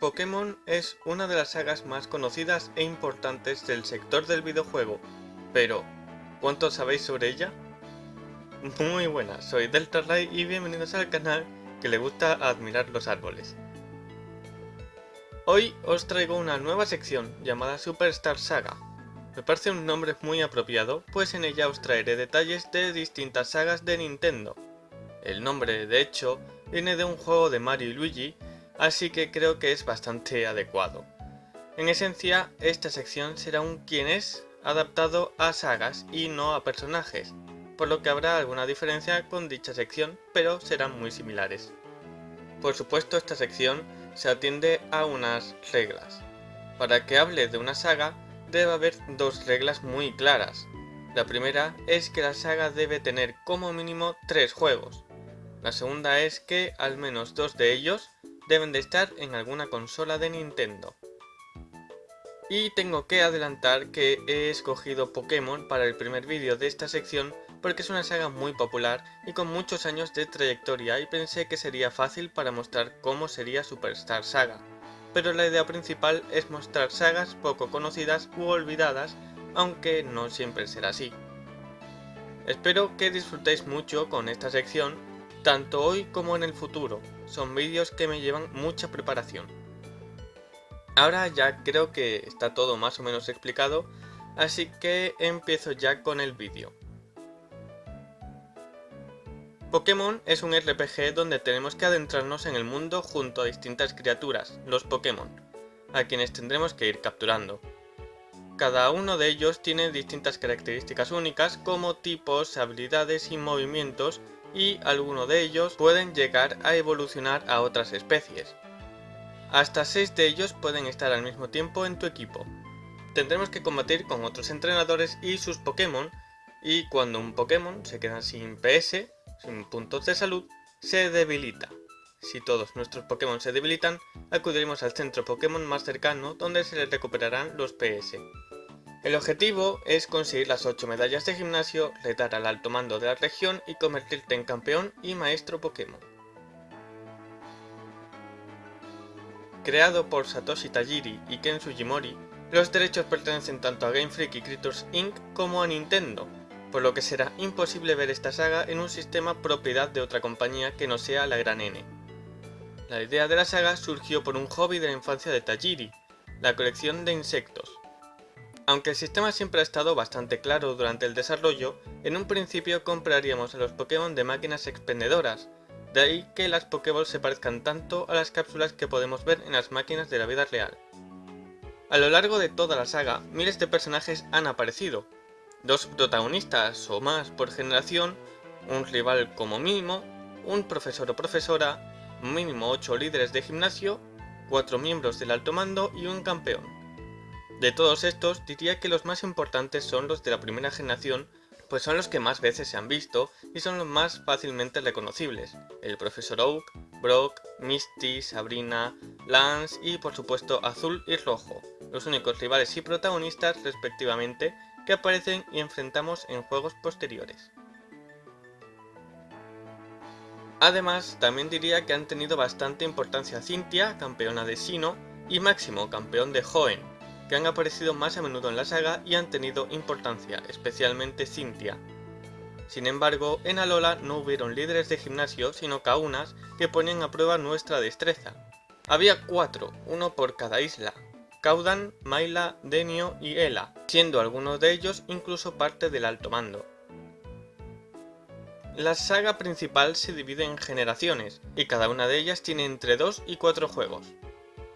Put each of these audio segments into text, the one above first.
Pokémon es una de las sagas más conocidas e importantes del sector del videojuego, pero ¿cuánto sabéis sobre ella? Muy buenas, soy Delta y bienvenidos al canal que le gusta admirar los árboles. Hoy os traigo una nueva sección llamada Superstar Saga. Me parece un nombre muy apropiado, pues en ella os traeré detalles de distintas sagas de Nintendo. El nombre, de hecho, viene de un juego de Mario y Luigi así que creo que es bastante adecuado. En esencia, esta sección será un quién es adaptado a sagas y no a personajes, por lo que habrá alguna diferencia con dicha sección, pero serán muy similares. Por supuesto, esta sección se atiende a unas reglas. Para que hable de una saga, debe haber dos reglas muy claras. La primera es que la saga debe tener como mínimo tres juegos. La segunda es que al menos dos de ellos deben de estar en alguna consola de Nintendo. Y tengo que adelantar que he escogido Pokémon para el primer vídeo de esta sección porque es una saga muy popular y con muchos años de trayectoria y pensé que sería fácil para mostrar cómo sería Superstar Saga. Pero la idea principal es mostrar sagas poco conocidas u olvidadas, aunque no siempre será así. Espero que disfrutéis mucho con esta sección tanto hoy como en el futuro. Son vídeos que me llevan mucha preparación. Ahora ya creo que está todo más o menos explicado, así que empiezo ya con el vídeo. Pokémon es un RPG donde tenemos que adentrarnos en el mundo junto a distintas criaturas, los Pokémon, a quienes tendremos que ir capturando. Cada uno de ellos tiene distintas características únicas como tipos, habilidades y movimientos y algunos de ellos pueden llegar a evolucionar a otras especies. Hasta 6 de ellos pueden estar al mismo tiempo en tu equipo. Tendremos que combatir con otros entrenadores y sus Pokémon, y cuando un Pokémon se queda sin PS, sin puntos de salud, se debilita. Si todos nuestros Pokémon se debilitan, acudiremos al centro Pokémon más cercano donde se les recuperarán los PS. El objetivo es conseguir las 8 medallas de gimnasio, retar al alto mando de la región y convertirte en campeón y maestro Pokémon. Creado por Satoshi Tajiri y Ken Sugimori, los derechos pertenecen tanto a Game Freak y Creators Inc. como a Nintendo, por lo que será imposible ver esta saga en un sistema propiedad de otra compañía que no sea la Gran N. La idea de la saga surgió por un hobby de la infancia de Tajiri, la colección de insectos. Aunque el sistema siempre ha estado bastante claro durante el desarrollo, en un principio compraríamos a los Pokémon de máquinas expendedoras, de ahí que las Pokéballs se parezcan tanto a las cápsulas que podemos ver en las máquinas de la vida real. A lo largo de toda la saga, miles de personajes han aparecido, dos protagonistas o más por generación, un rival como mínimo, un profesor o profesora, mínimo 8 líderes de gimnasio, 4 miembros del alto mando y un campeón. De todos estos, diría que los más importantes son los de la primera generación, pues son los que más veces se han visto y son los más fácilmente reconocibles. El Profesor Oak, Brock, Misty, Sabrina, Lance y por supuesto Azul y Rojo, los únicos rivales y protagonistas respectivamente que aparecen y enfrentamos en juegos posteriores. Además, también diría que han tenido bastante importancia Cynthia, campeona de Sino, y Máximo, campeón de Hoenn, que han aparecido más a menudo en la saga y han tenido importancia, especialmente Cynthia. Sin embargo, en Alola no hubieron líderes de gimnasio, sino kaunas que ponían a prueba nuestra destreza. Había cuatro, uno por cada isla, Caudan, Maila, Denio y Ela, siendo algunos de ellos incluso parte del alto mando. La saga principal se divide en generaciones, y cada una de ellas tiene entre 2 y 4 juegos.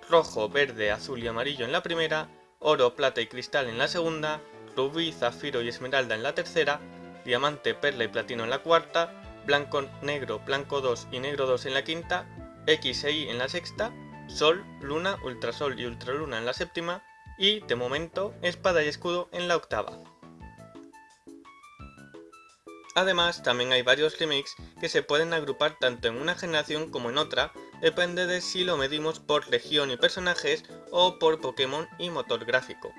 Rojo, verde, azul y amarillo en la primera, oro, plata y cristal en la segunda, rubí, zafiro y esmeralda en la tercera, diamante, perla y platino en la cuarta, blanco, negro, blanco 2 y negro 2 en la quinta, X e Y en la sexta, sol, luna, ultrasol y ultraluna en la séptima, y, de momento, espada y escudo en la octava. Además, también hay varios remakes que se pueden agrupar tanto en una generación como en otra, depende de si lo medimos por región y personajes o por Pokémon y motor gráfico.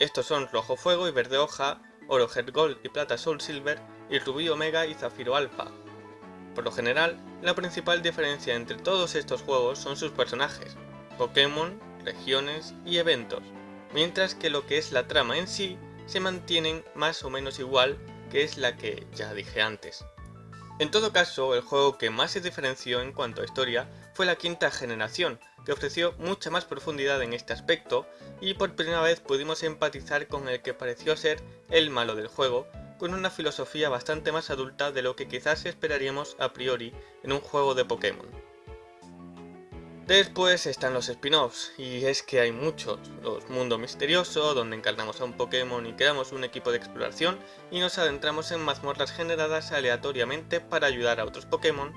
Estos son Rojo Fuego y Verde Hoja, Oro Heart Gold y Plata Soul Silver y Rubí Omega y Zafiro Alpha. Por lo general, la principal diferencia entre todos estos juegos son sus personajes. Pokémon, regiones y eventos, mientras que lo que es la trama en sí se mantienen más o menos igual que es la que ya dije antes. En todo caso, el juego que más se diferenció en cuanto a historia fue la quinta generación, que ofreció mucha más profundidad en este aspecto y por primera vez pudimos empatizar con el que pareció ser el malo del juego, con una filosofía bastante más adulta de lo que quizás esperaríamos a priori en un juego de Pokémon. Después están los spin-offs, y es que hay muchos. Los Mundo Misterioso, donde encarnamos a un Pokémon y creamos un equipo de exploración y nos adentramos en mazmorras generadas aleatoriamente para ayudar a otros Pokémon.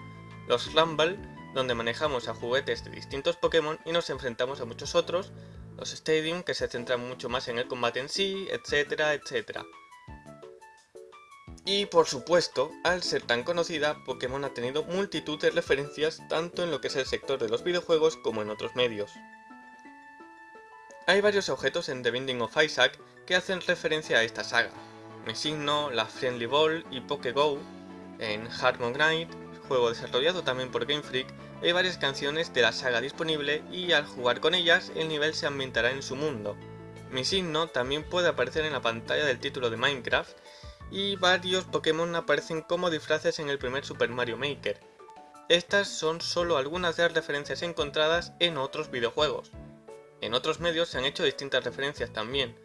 Los Rumble, donde manejamos a juguetes de distintos Pokémon y nos enfrentamos a muchos otros. Los Stadium, que se centran mucho más en el combate en sí, etcétera, etcétera. Y por supuesto, al ser tan conocida, Pokémon ha tenido multitud de referencias tanto en lo que es el sector de los videojuegos como en otros medios. Hay varios objetos en The Binding of Isaac que hacen referencia a esta saga. Mesigno, la Friendly Ball y PokéGo. En Harmon Knight, juego desarrollado también por Game Freak, hay varias canciones de la saga disponible y al jugar con ellas el nivel se ambientará en su mundo. Mi signo también puede aparecer en la pantalla del título de Minecraft y varios Pokémon aparecen como disfraces en el primer Super Mario Maker. Estas son solo algunas de las referencias encontradas en otros videojuegos. En otros medios se han hecho distintas referencias también,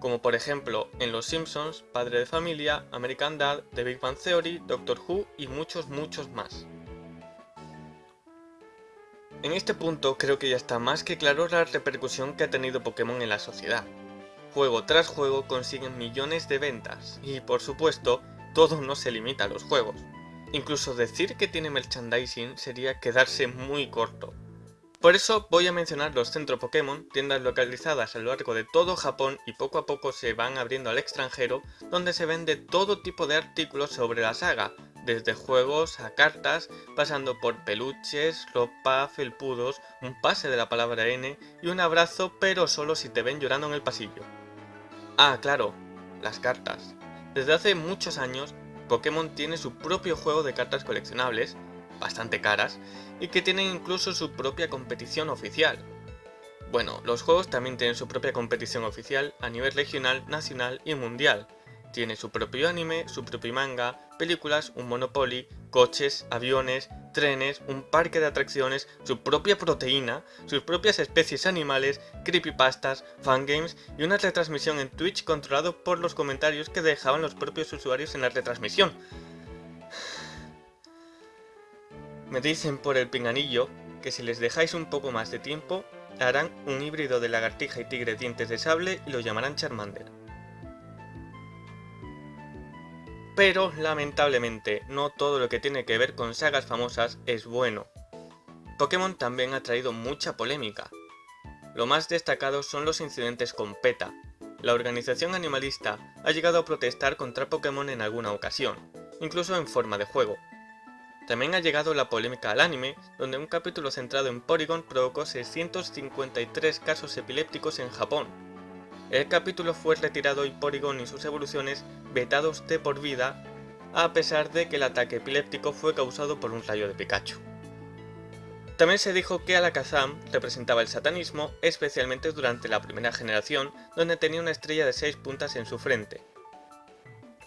como por ejemplo en Los Simpsons, Padre de Familia, American Dad, The Big Bang Theory, Doctor Who y muchos muchos más. En este punto creo que ya está más que claro la repercusión que ha tenido Pokémon en la sociedad juego tras juego consiguen millones de ventas, y por supuesto, todo no se limita a los juegos. Incluso decir que tiene merchandising sería quedarse muy corto. Por eso voy a mencionar los Centro Pokémon, tiendas localizadas a lo largo de todo Japón y poco a poco se van abriendo al extranjero, donde se vende todo tipo de artículos sobre la saga, desde juegos a cartas, pasando por peluches, ropa, felpudos, un pase de la palabra N y un abrazo pero solo si te ven llorando en el pasillo. Ah, claro, las cartas. Desde hace muchos años, Pokémon tiene su propio juego de cartas coleccionables, bastante caras, y que tienen incluso su propia competición oficial. Bueno, los juegos también tienen su propia competición oficial a nivel regional, nacional y mundial, tiene su propio anime, su propio manga, películas, un Monopoly, coches, aviones, trenes, un parque de atracciones, su propia proteína, sus propias especies animales, creepypastas, fangames y una retransmisión en Twitch controlado por los comentarios que dejaban los propios usuarios en la retransmisión. Me dicen por el pinganillo que si les dejáis un poco más de tiempo, harán un híbrido de lagartija y tigre dientes de sable y lo llamarán Charmander. Pero, lamentablemente, no todo lo que tiene que ver con sagas famosas es bueno. Pokémon también ha traído mucha polémica. Lo más destacado son los incidentes con PETA. La organización animalista ha llegado a protestar contra Pokémon en alguna ocasión, incluso en forma de juego. También ha llegado la polémica al anime, donde un capítulo centrado en Porygon provocó 653 casos epilépticos en Japón, el capítulo fue retirado y Porygon y sus evoluciones vetados de por vida, a pesar de que el ataque epiléptico fue causado por un rayo de Pikachu. También se dijo que Alakazam representaba el satanismo, especialmente durante la primera generación, donde tenía una estrella de 6 puntas en su frente.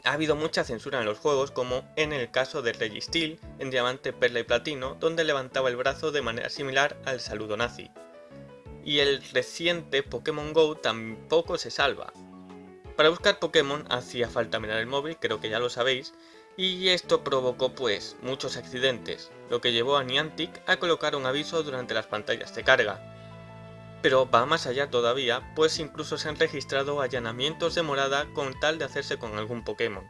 Ha habido mucha censura en los juegos, como en el caso de Registeel en Diamante, Perla y Platino, donde levantaba el brazo de manera similar al saludo nazi y el reciente Pokémon GO tampoco se salva. Para buscar Pokémon hacía falta mirar el móvil, creo que ya lo sabéis, y esto provocó pues muchos accidentes, lo que llevó a Niantic a colocar un aviso durante las pantallas de carga. Pero va más allá todavía, pues incluso se han registrado allanamientos de morada con tal de hacerse con algún Pokémon.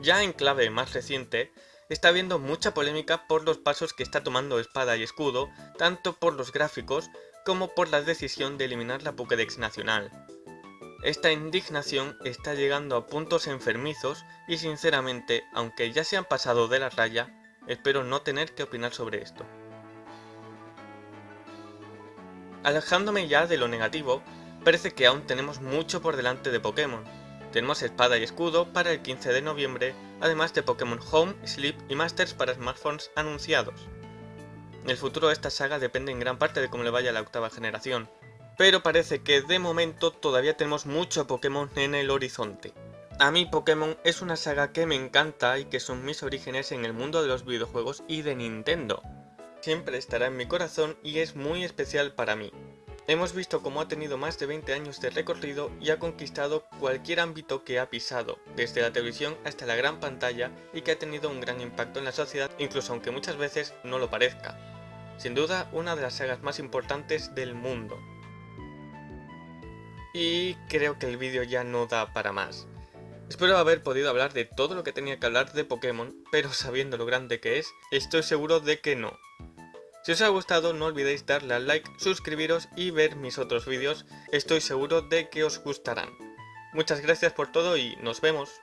Ya en clave más reciente, está habiendo mucha polémica por los pasos que está tomando Espada y Escudo, tanto por los gráficos como por la decisión de eliminar la Pokédex nacional. Esta indignación está llegando a puntos enfermizos y sinceramente, aunque ya se han pasado de la raya, espero no tener que opinar sobre esto. Alejándome ya de lo negativo, parece que aún tenemos mucho por delante de Pokémon. Tenemos espada y escudo para el 15 de noviembre, además de Pokémon Home, Sleep y Masters para smartphones anunciados. El futuro de esta saga depende en gran parte de cómo le vaya la octava generación, pero parece que de momento todavía tenemos mucho Pokémon en el horizonte. A mí Pokémon es una saga que me encanta y que son mis orígenes en el mundo de los videojuegos y de Nintendo. Siempre estará en mi corazón y es muy especial para mí. Hemos visto cómo ha tenido más de 20 años de recorrido y ha conquistado cualquier ámbito que ha pisado, desde la televisión hasta la gran pantalla y que ha tenido un gran impacto en la sociedad, incluso aunque muchas veces no lo parezca. Sin duda, una de las sagas más importantes del mundo. Y creo que el vídeo ya no da para más. Espero haber podido hablar de todo lo que tenía que hablar de Pokémon, pero sabiendo lo grande que es, estoy seguro de que no. Si os ha gustado no olvidéis darle al like, suscribiros y ver mis otros vídeos, estoy seguro de que os gustarán. Muchas gracias por todo y nos vemos.